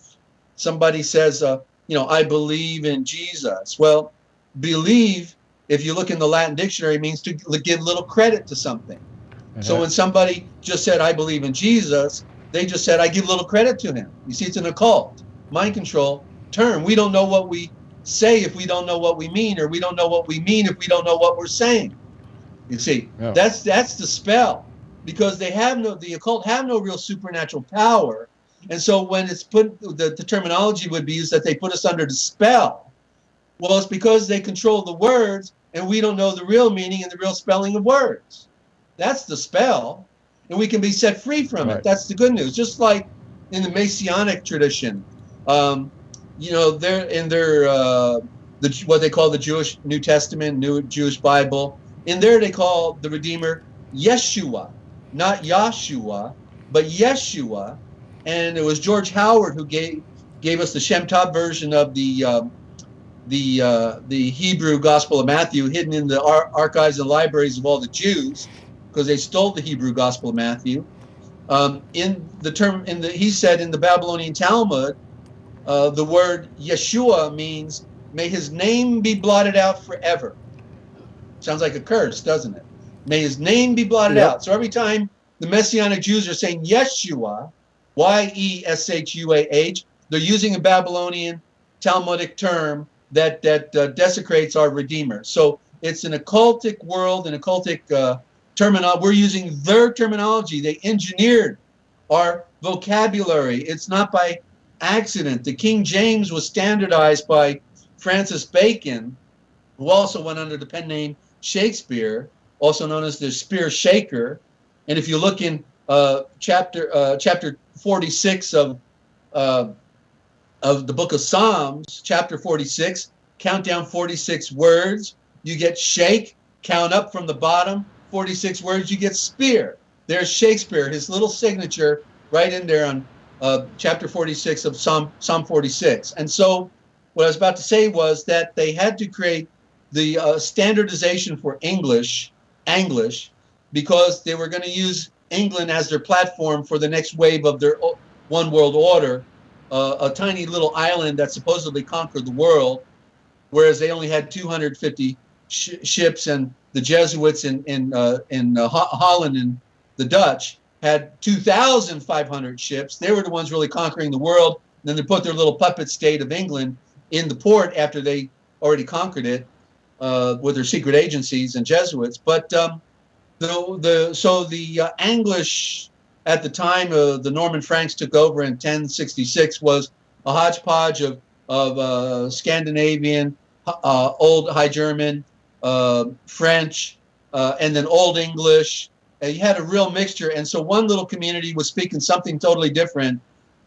Somebody says, uh, you know, I believe in Jesus. Well, believe, if you look in the Latin dictionary, means to give little credit to something. So Uh-huh. when somebody just said, I believe in Jesus, they just said, I give little credit to him. You see, it's an occult, mind control term. We don't know what we say if we don't know what we mean, or we don't know what we mean if we don't know what we're saying. You see, Yeah. that's that's the spell. Because they have no the occult have no real supernatural power. And so when it's put the, the terminology would be used that they put us under the spell. Well, it's because they control the words and we don't know the real meaning and the real spelling of words. That's the spell. And we can be set free from Right. it. That's the good news. Just like in the Messianic tradition, um, you know, they're in their uh, the what they call the Jewish New Testament, New Jewish Bible. In there, they call the Redeemer Yeshua, not Yahshua, but Yeshua. And it was George Howard who gave gave us the Shem Tov version of the um, the uh, the Hebrew Gospel of Matthew, hidden in the ar- archives and libraries of all the Jews, because they stole the Hebrew Gospel of Matthew. Um, in the term, in the he said in the Babylonian Talmud, uh, the word Yeshua means may his name be blotted out forever. Sounds like a curse, doesn't it? May his name be blotted Yep. out. So every time the Messianic Jews are saying Yeshua, Y E S H U A H, they're using a Babylonian Talmudic term that that uh, desecrates our Redeemer. So it's an occultic world, an occultic uh, terminology. We're using their terminology. They engineered our vocabulary. It's not by accident. The King James was standardized by Francis Bacon, who also went under the pen name Shakespeare, also known as the Spear Shaker. And if you look in uh, chapter uh, chapter 46 of uh, of the book of Psalms, chapter 46, count down 46 words, you get shake, count up from the bottom, 46 words, you get spear. There's Shakespeare, his little signature right in there on uh, chapter 46 of Psalm, Psalm 46. And so what I was about to say was that they had to create the uh, standardization for English, English, because they were going to use England as their platform for the next wave of their one world order, uh, a tiny little island that supposedly conquered the world, whereas they only had 250 sh ships, and the Jesuits in in uh, in uh, Holland and the Dutch had 2,500 ships. They were the ones really conquering the world. And then they put their little puppet state of England in the port after they already conquered it uh, with their secret agencies and Jesuits. But um, the the so the uh, English at the time uh, the Norman Franks took over in 1066 was a hodgepodge of of uh, Scandinavian, uh, Old High German, uh, French, and then Old English. You had a real mixture, and so one little community was speaking something totally different.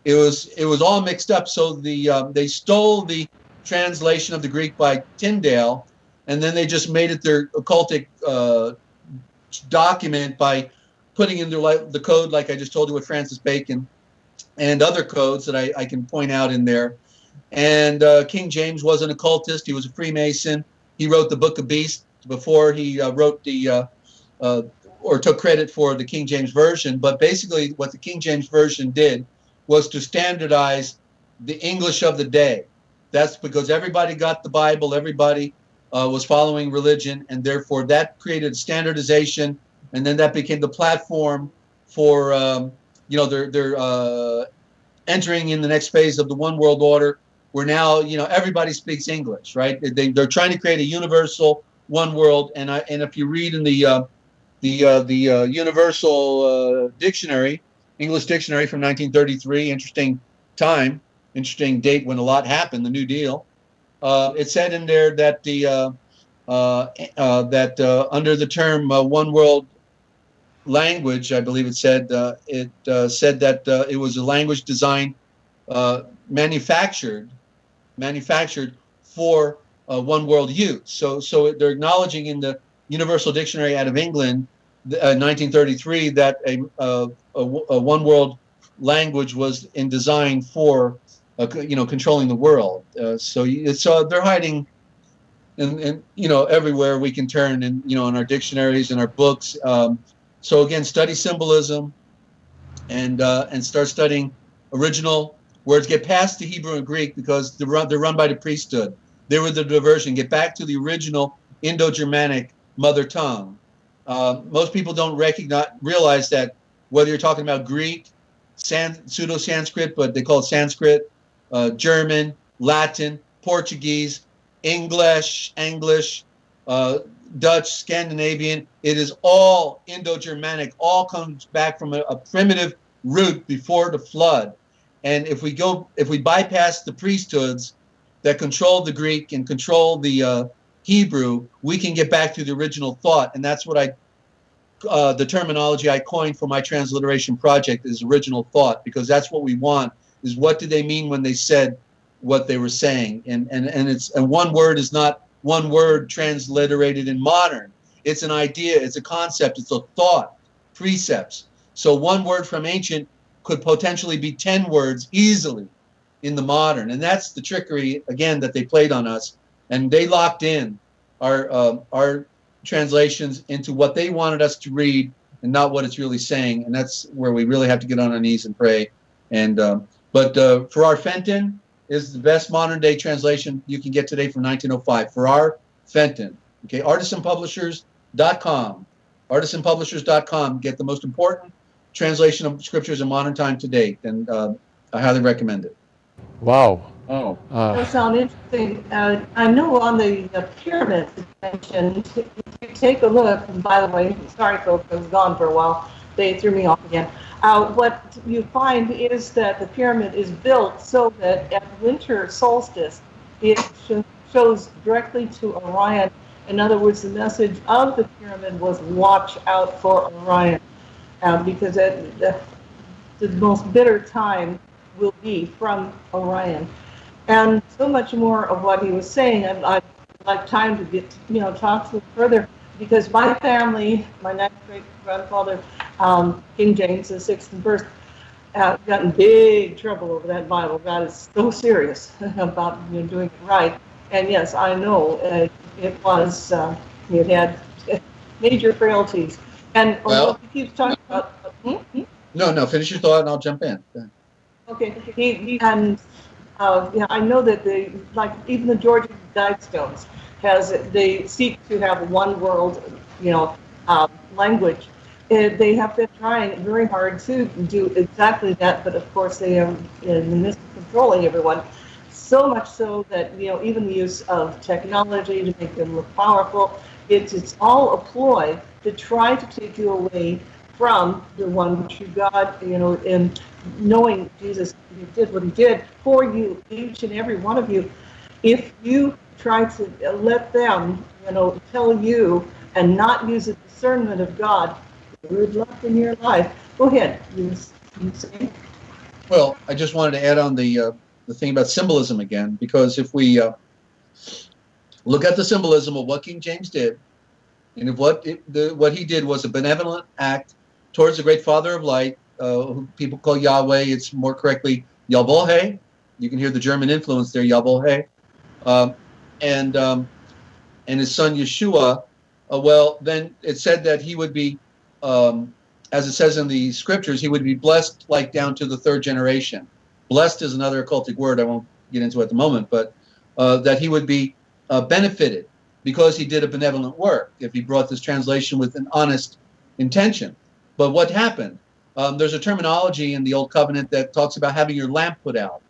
It was it was all mixed up. So the um, they stole the translation of the Greek by Tyndale, and then they just made it their occultic uh, document by putting in their, the code, like I just told you with Francis Bacon, and other codes that I, I can point out in there. And uh, King James was an occultist. He was a Freemason. He wrote the Book of Beasts before he uh, wrote the uh, uh, or took credit for the King James Version. But basically, what the King James Version did was to standardize the English of the day. That's because everybody got the Bible, everybody uh, was following religion, and therefore that created standardization, and then that became the platform for um, you know they're they're uh, entering in the next phase of the one world order, where now you know everybody speaks English, right? They, they're trying to create a universal one world, and I and if you read in the uh, the uh, the uh, Universal uh, Dictionary, English Dictionary from 1933, interesting time, interesting date when a lot happened, the New Deal uh, it said in there that the uh, uh, uh that uh, under the term one world language, I believe it said it said that it was a language designed manufactured manufactured for one world use. So so they're acknowledging in the Universal Dictionary out of England, 1933, that a, a, a one world language was in design for uh, you know, controlling the world. Uh, so it's uh, they're hiding, and and you know everywhere we can turn, and you know in our dictionaries and our books. Um, so again, study symbolism, and uh, and start studying original words. Get past the Hebrew and Greek because they're run, they're run by the priesthood. They were the diversion. Get back to the original Indo-Germanic mother tongue. Uh, most people don't recognize realize that whether you're talking about Greek, San, pseudo Sanskrit, but they call it Sanskrit, uh, German, Latin, Portuguese, English, English, uh, Dutch, Scandinavian. It is all Indo-Germanic. All comes back from a, a, primitive root before the flood. And if we go, if we bypass the priesthoods that control the Greek and control the uh, Hebrew, we can get back to the original thought. And that's what I, uh, the terminology I coined for my transliteration project is original thought, because that's what we want is what did they mean when they said what they were saying and and and it's and one word is not one word transliterated in modern it's an idea it's a concept it's a thought precepts so one word from ancient could potentially be 10 words easily in the modern and that's the trickery again that they played on us and they locked in our uh, our translations into what they wanted us to read and not what it's really saying and that's where we really have to get on our knees and pray and um, but uh, Ferrar Fenton is the best modern day translation you can get today from 1905. Ferrar Fenton. Okay, artisanpublishers.com. Artisanpublishers.com. Get the most important translation of scriptures in modern time to date, and uh, I highly recommend it. Wow. Oh, Uh, That sound interesting. Uh, I know on the uh, pyramids you mentioned, if you take a look, by the way, sorry folks, I was gone for a while. They threw me off again. Uh, what you find is that the pyramid is built so that at winter solstice, it sh- shows directly to Orion. In other words, the message of the pyramid was watch out for Orion. Uh, because it, the, the most bitter time will be from Orion. And so much more of what he was saying, I'd, I'd like time to get, you know, talk to him further, because my family, my ninth great grandfather, um, King James the sixth and first, uh, got in big trouble over that Bible. God is so serious about you know, doing it right. And yes, I know uh, it was, uh, it had major frailties. And Well- although he keeps talking about, hmm? Hmm? no, no, finish your thought and I'll jump in. Okay, he, he, and, yeah, I know that they, like, even the Georgia Guidestones has, they seek to have one world, you know, um, language. Uh, they have been trying very hard to do exactly that, but of course they are in this controlling everyone. So much so that, you know, even the use of technology to make them look powerful, it's, it's all a ploy to try to take you away from the one true God, you know, and knowing Jesus he did what he did for you, each and every one of you. If you try to let them, you know, tell you and not use the discernment of God, good luck in your life. Go ahead. You, you? Well, I just wanted to add on the uh, the thing about symbolism again, because if we uh, look at the symbolism of what King James did, and if what it, the, what he did was a benevolent act towards the great Father of Light, uh, who people call Yahweh. It's more correctly Yahweh. You can hear the German influence there, Yahweh, um, and um, and his son Yeshua. Uh, well, then it said that he would be um, as it says in the scriptures, he would be blessed like down to the third generation. Blessed is another occultic word I won't get into at the moment, but uh, that he would be uh, benefited because he did a benevolent work if he brought this translation with an honest intention. But what happened? Um, there's a terminology in the Old Covenant that talks about having your lamp put out.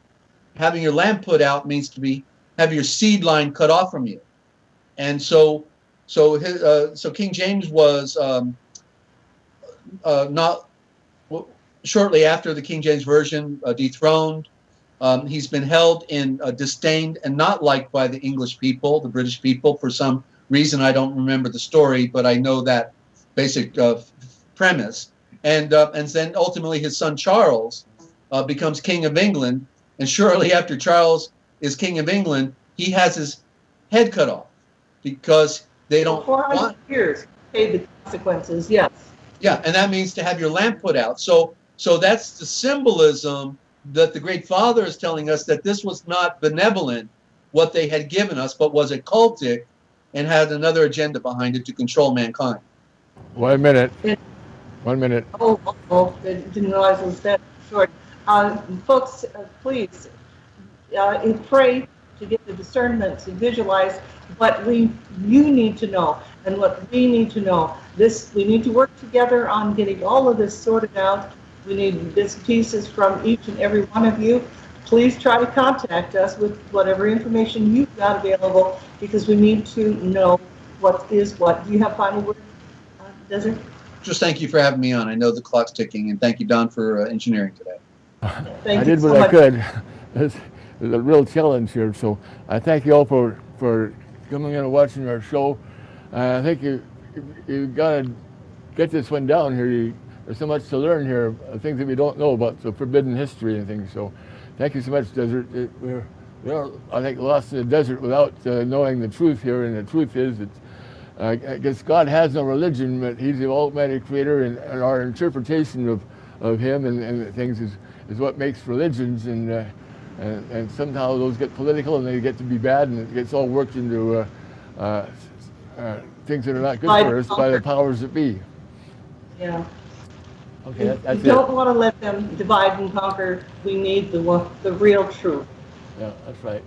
Having your lamp put out means to be have your seed line cut off from you, and so so his, uh, so King James was. Um, uh, not shortly after the King James Version uh, dethroned. Um, he's been held in disdain and not liked by the English people, the British people, for some reason. I don't remember the story, but I know that basic uh, premise. And uh, and then ultimately his son Charles uh, becomes King of England, and shortly after Charles is King of England, he has his head cut off because they don't Four want hundred years paid the consequences. Yes. yeah, and that means to have your lamp put out. So so that's the symbolism that the great father is telling us that this was not benevolent what they had given us, but was occultic and had another agenda behind it to control mankind. one minute. One minute. Oh, oh, oh, didn't realize it was that short. Uh, folks, uh, please, uh, pray to get the discernment to visualize what we, you need to know and what we need to know. This, we need to work together on getting all of this sorted out. We need bits pieces from each and every one of you. Please try to contact us with whatever information you've got available because we need to know what is what. Do you have final word, uh, Desiree? Just thank you for having me on. I know the clock's ticking, and thank you, Don, for uh, engineering today. Thank I you did so what I much. could. It's, it's a real challenge here, so I thank you all for, for coming in and watching our show. Uh, I think you you got to get this one down here. You, there's so much to learn here, uh, things that we don't know about, the forbidden history and things. So, thank you so much, Desert. It, we're we're I think lost in the desert without uh, knowing the truth here, and the truth is that. I guess God has no religion, but He's the Almighty Creator, and, and our interpretation of, of Him and, and things is, is what makes religions. And, uh, and and somehow those get political and they get to be bad, and it gets all worked into uh, uh, uh, things that are not good Divide for us by the powers that be. Yeah. Okay, that, We that's it. don't want to let them divide and conquer. We need the the real truth. Yeah, that's right.